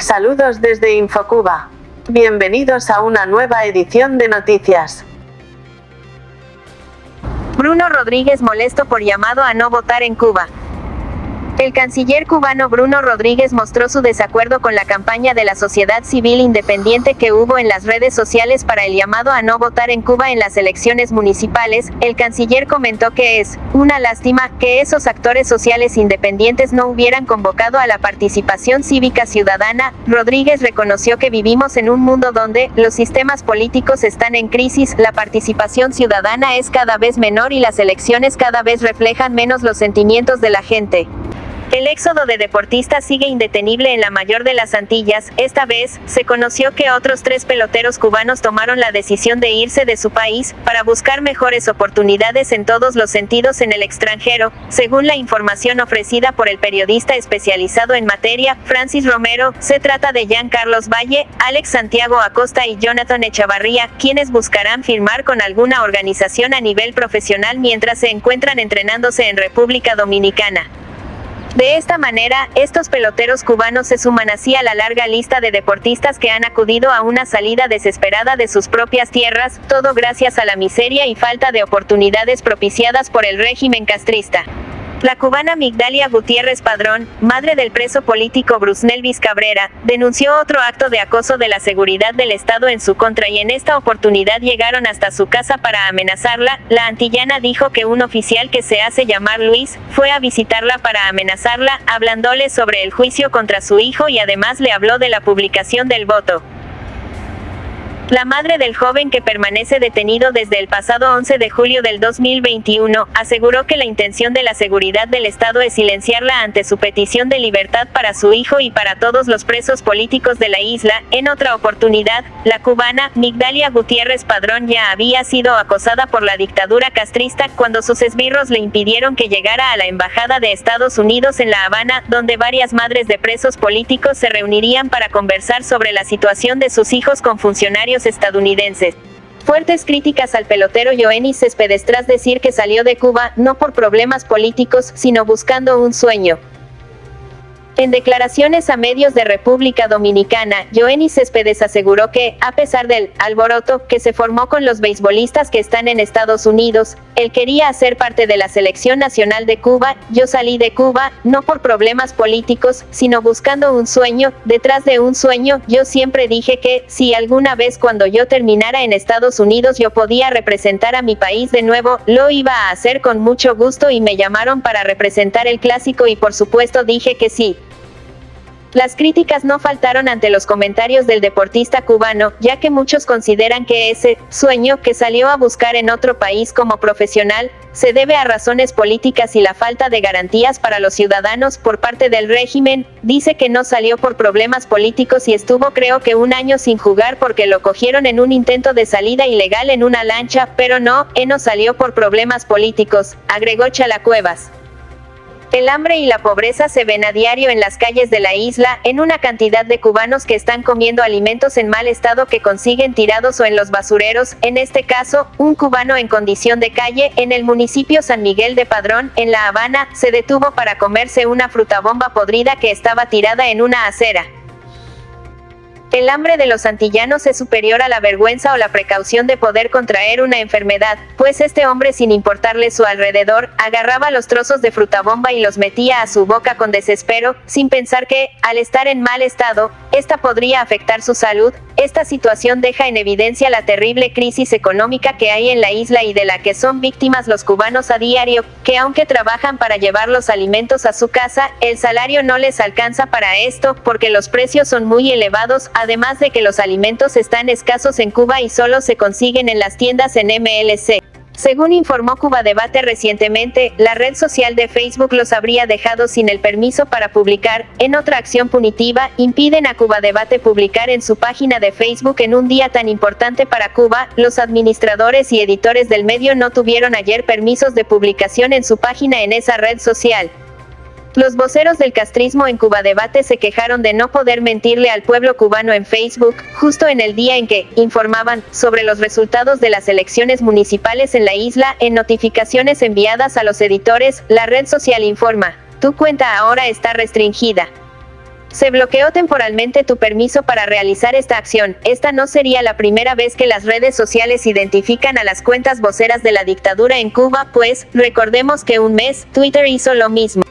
Saludos desde Infocuba. Bienvenidos a una nueva edición de noticias. Bruno Rodríguez molesto por llamado a no votar en Cuba. El canciller cubano Bruno Rodríguez mostró su desacuerdo con la campaña de la sociedad civil independiente que hubo en las redes sociales para el llamado a no votar en Cuba en las elecciones municipales. El canciller comentó que es una lástima que esos actores sociales independientes no hubieran convocado a la participación cívica ciudadana. Rodríguez reconoció que vivimos en un mundo donde los sistemas políticos están en crisis, la participación ciudadana es cada vez menor y las elecciones cada vez reflejan menos los sentimientos de la gente. El éxodo de deportistas sigue indetenible en la mayor de las Antillas. Esta vez, se conoció que otros tres peloteros cubanos tomaron la decisión de irse de su país, para buscar mejores oportunidades en todos los sentidos en el extranjero, según la información ofrecida por el periodista especializado en materia, Francis Romero, se trata de Jean Carlos Valle, Alex Santiago Acosta y Jonathan Echavarría, quienes buscarán firmar con alguna organización a nivel profesional mientras se encuentran entrenándose en República Dominicana. De esta manera, estos peloteros cubanos se suman así a la larga lista de deportistas que han acudido a una salida desesperada de sus propias tierras, todo gracias a la miseria y falta de oportunidades propiciadas por el régimen castrista. La cubana Migdalia Gutiérrez Padrón, madre del preso político Bruce Nelvis Cabrera, denunció otro acto de acoso de la seguridad del Estado en su contra y en esta oportunidad llegaron hasta su casa para amenazarla. La antillana dijo que un oficial que se hace llamar Luis, fue a visitarla para amenazarla, hablándole sobre el juicio contra su hijo y además le habló de la publicación del voto. La madre del joven que permanece detenido desde el pasado 11 de julio del 2021, aseguró que la intención de la seguridad del Estado es silenciarla ante su petición de libertad para su hijo y para todos los presos políticos de la isla. En otra oportunidad, la cubana, Migdalia Gutiérrez Padrón ya había sido acosada por la dictadura castrista cuando sus esbirros le impidieron que llegara a la Embajada de Estados Unidos en La Habana, donde varias madres de presos políticos se reunirían para conversar sobre la situación de sus hijos con funcionarios estadounidenses. Fuertes críticas al pelotero Joenny Céspedes tras decir que salió de Cuba no por problemas políticos, sino buscando un sueño. En declaraciones a medios de República Dominicana, Joenny Céspedes aseguró que, a pesar del alboroto que se formó con los beisbolistas que están en Estados Unidos, él quería hacer parte de la selección nacional de Cuba, yo salí de Cuba, no por problemas políticos, sino buscando un sueño, detrás de un sueño, yo siempre dije que, si alguna vez cuando yo terminara en Estados Unidos yo podía representar a mi país de nuevo, lo iba a hacer con mucho gusto y me llamaron para representar el clásico y por supuesto dije que sí. Las críticas no faltaron ante los comentarios del deportista cubano, ya que muchos consideran que ese sueño que salió a buscar en otro país como profesional, se debe a razones políticas y la falta de garantías para los ciudadanos por parte del régimen, dice que no salió por problemas políticos y estuvo creo que un año sin jugar porque lo cogieron en un intento de salida ilegal en una lancha, pero no, no salió por problemas políticos, agregó Chalacuevas. El hambre y la pobreza se ven a diario en las calles de la isla, en una cantidad de cubanos que están comiendo alimentos en mal estado que consiguen tirados o en los basureros, en este caso, un cubano en condición de calle, en el municipio San Miguel de Padrón, en La Habana, se detuvo para comerse una frutabomba podrida que estaba tirada en una acera. El hambre de los antillanos es superior a la vergüenza o la precaución de poder contraer una enfermedad, pues este hombre sin importarle su alrededor, agarraba los trozos de frutabomba y los metía a su boca con desespero, sin pensar que, al estar en mal estado, esta podría afectar su salud. Esta situación deja en evidencia la terrible crisis económica que hay en la isla y de la que son víctimas los cubanos a diario, que aunque trabajan para llevar los alimentos a su casa, el salario no les alcanza para esto, porque los precios son muy elevados, además de que los alimentos están escasos en Cuba y solo se consiguen en las tiendas en MLC. Según informó Cuba Debate recientemente, la red social de Facebook los habría dejado sin el permiso para publicar. En otra acción punitiva, impiden a Cuba Debate publicar en su página de Facebook en un día tan importante para Cuba. Los administradores y editores del medio no tuvieron ayer permisos de publicación en su página en esa red social. Los voceros del castrismo en Cuba Debate se quejaron de no poder mentirle al pueblo cubano en Facebook, justo en el día en que informaban sobre los resultados de las elecciones municipales en la isla, en notificaciones enviadas a los editores, la red social informa, tu cuenta ahora está restringida. Se bloqueó temporalmente tu permiso para realizar esta acción. Esta no sería la primera vez que las redes sociales identifican a las cuentas voceras de la dictadura en Cuba, pues, recordemos que un mes, Twitter hizo lo mismo.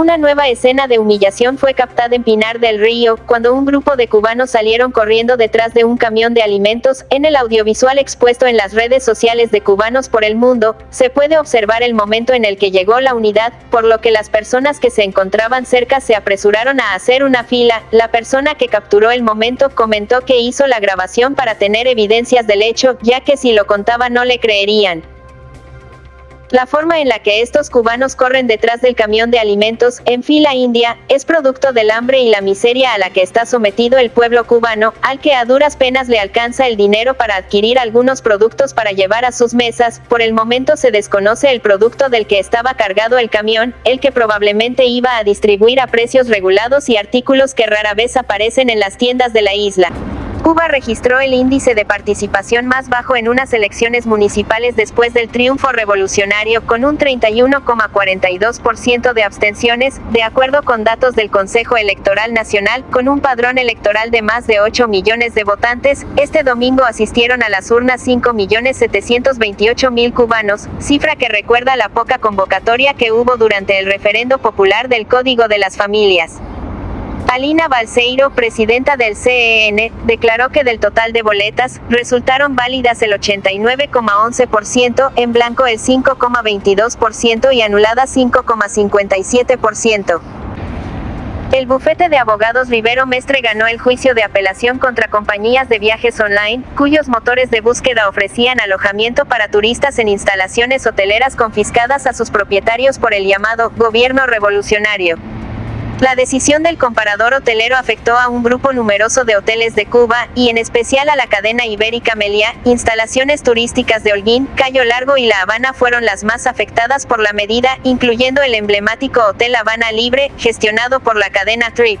Una nueva escena de humillación fue captada en Pinar del Río, cuando un grupo de cubanos salieron corriendo detrás de un camión de alimentos. En el audiovisual expuesto en las redes sociales de cubanos por el mundo, se puede observar el momento en el que llegó la unidad, por lo que las personas que se encontraban cerca se apresuraron a hacer una fila. La persona que capturó el momento comentó que hizo la grabación para tener evidencias del hecho, ya que si lo contaba no le creerían. La forma en la que estos cubanos corren detrás del camión de alimentos, en fila india, es producto del hambre y la miseria a la que está sometido el pueblo cubano, al que a duras penas le alcanza el dinero para adquirir algunos productos para llevar a sus mesas, por el momento se desconoce el producto del que estaba cargado el camión, el que probablemente iba a distribuir a precios regulados y artículos que rara vez aparecen en las tiendas de la isla. Cuba registró el índice de participación más bajo en unas elecciones municipales después del triunfo revolucionario, con un 31,42% de abstenciones, de acuerdo con datos del Consejo Electoral Nacional, con un padrón electoral de más de 8 millones de votantes. Este domingo asistieron a las urnas 5.728.000 cubanos, cifra que recuerda la poca convocatoria que hubo durante el referendo popular del Código de las Familias. Alina Balseiro, presidenta del CEN, declaró que del total de boletas, resultaron válidas el 89,11%, en blanco el 5,22% y anuladas 5,57%. El bufete de abogados Rivero Mestre ganó el juicio de apelación contra compañías de viajes online, cuyos motores de búsqueda ofrecían alojamiento para turistas en instalaciones hoteleras confiscadas a sus propietarios por el llamado gobierno revolucionario. La decisión del comparador hotelero afectó a un grupo numeroso de hoteles de Cuba, y en especial a la cadena ibérica Meliá, instalaciones turísticas de Holguín, Cayo Largo y La Habana fueron las más afectadas por la medida, incluyendo el emblemático Hotel Habana Libre, gestionado por la cadena Trip.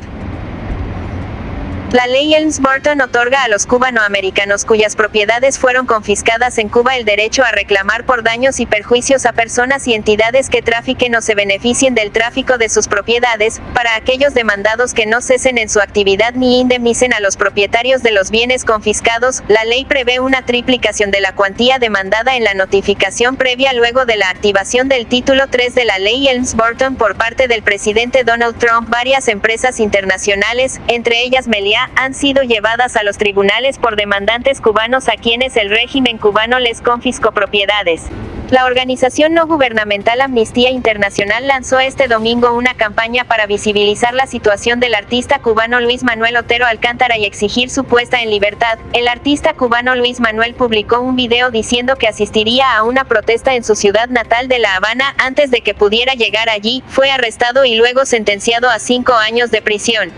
La ley Helms-Burton otorga a los cubanoamericanos cuyas propiedades fueron confiscadas en Cuba el derecho a reclamar por daños y perjuicios a personas y entidades que trafiquen o se beneficien del tráfico de sus propiedades, para aquellos demandados que no cesen en su actividad ni indemnicen a los propietarios de los bienes confiscados, la ley prevé una triplicación de la cuantía demandada en la notificación previa luego de la activación del título 3 de la ley Helms-Burton por parte del presidente Donald Trump. Varias empresas internacionales, entre ellas Meliá, han sido llevadas a los tribunales por demandantes cubanos a quienes el régimen cubano les confiscó propiedades. La organización no gubernamental Amnistía Internacional lanzó este domingo una campaña para visibilizar la situación del artista cubano Luis Manuel Otero Alcántara y exigir su puesta en libertad. El artista cubano Luis Manuel publicó un video diciendo que asistiría a una protesta en su ciudad natal de La Habana antes de que pudiera llegar allí, fue arrestado y luego sentenciado a cinco años de prisión.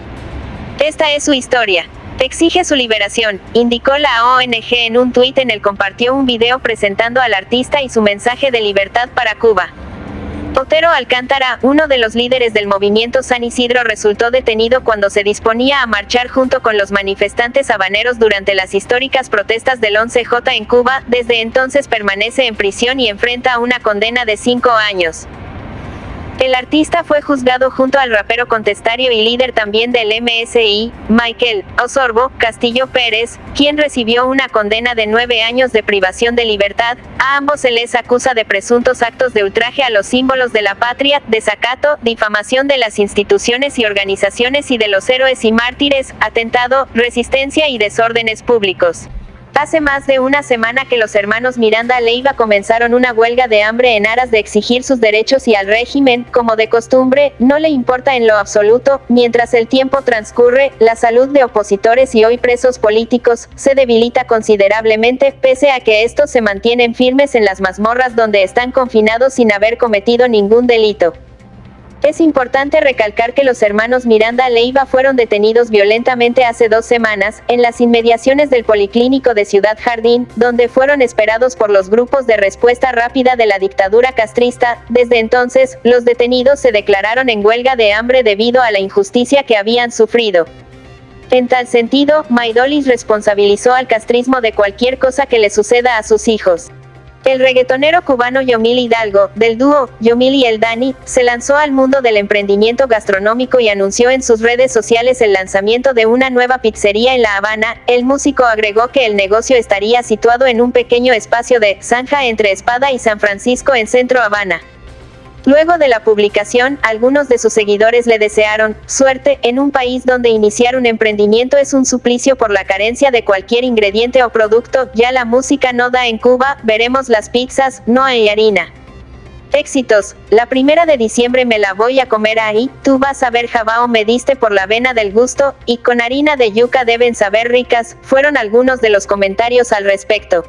Esta es su historia. Exige su liberación, indicó la ONG en un tuit en el compartió un video presentando al artista y su mensaje de libertad para Cuba. Otero Alcántara, uno de los líderes del movimiento San Isidro, resultó detenido cuando se disponía a marchar junto con los manifestantes habaneros durante las históricas protestas del 11J en Cuba, desde entonces permanece en prisión y enfrenta una condena de cinco años. El artista fue juzgado junto al rapero contestario y líder también del MSI, Michael Osorbo Castillo Pérez, quien recibió una condena de nueve años de privación de libertad. A ambos se les acusa de presuntos actos de ultraje a los símbolos de la patria, desacato, difamación de las instituciones y organizaciones y de los héroes y mártires, atentado, resistencia y desórdenes públicos. Hace más de una semana que los hermanos Miranda Leiva comenzaron una huelga de hambre en aras de exigir sus derechos y al régimen, como de costumbre, no le importa en lo absoluto, mientras el tiempo transcurre, la salud de opositores y hoy presos políticos, se debilita considerablemente, pese a que estos se mantienen firmes en las mazmorras donde están confinados sin haber cometido ningún delito. Es importante recalcar que los hermanos Miranda Leiva fueron detenidos violentamente hace dos semanas, en las inmediaciones del Policlínico de Ciudad Jardín, donde fueron esperados por los grupos de respuesta rápida de la dictadura castrista. Desde entonces, los detenidos se declararon en huelga de hambre debido a la injusticia que habían sufrido. En tal sentido, Maidolis responsabilizó al castrismo de cualquier cosa que le suceda a sus hijos. El reggaetonero cubano Yomil Hidalgo, del dúo Yomil y El Dani, se lanzó al mundo del emprendimiento gastronómico y anunció en sus redes sociales el lanzamiento de una nueva pizzería en La Habana. El músico agregó que el negocio estaría situado en un pequeño espacio de zanja entre Espada y San Francisco en Centro Habana. Luego de la publicación, algunos de sus seguidores le desearon suerte en un país donde iniciar un emprendimiento es un suplicio por la carencia de cualquier ingrediente o producto, ya la música no da en Cuba, veremos las pizzas, no hay harina. Éxitos, la primera de diciembre me la voy a comer ahí, tú vas a ver jabao me diste por la vena del gusto, y con harina de yuca deben saber ricas, fueron algunos de los comentarios al respecto.